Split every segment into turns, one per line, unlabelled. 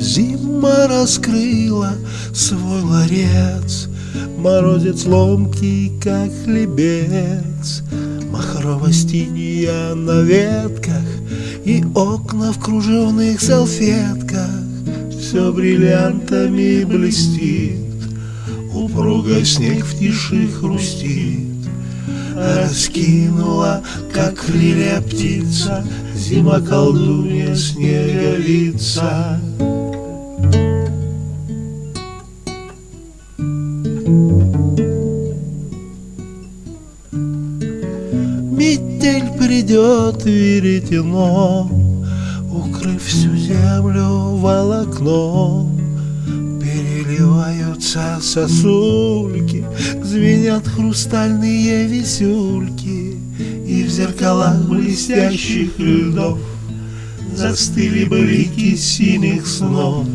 Зима раскрыла свой ларец, Морозец ломкий, как хлебец, Махрово-стиния на ветках И окна в кружевных салфетках. Все бриллиантами блестит Упруга снег в тиши хрустит. Раскинула, как крылья птица Зима колдунья снеговица Метель придет веретено, Укрыв всю землю волокном. Переливаются сосульки, Звенят хрустальные висюльки, И в зеркалах блестящих льдов Застыли блики синих снов.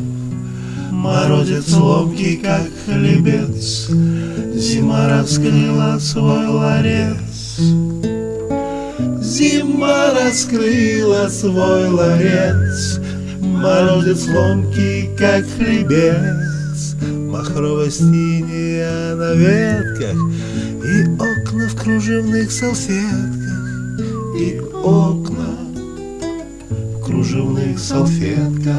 Морозец ломкий, как хлебец, Зима раскрыла свой ларец. Зима раскрыла свой ларец, Морозец ломкий, как хлебец, Махрово на ветках И окна в кружевных салфетках И окна в кружевных салфетках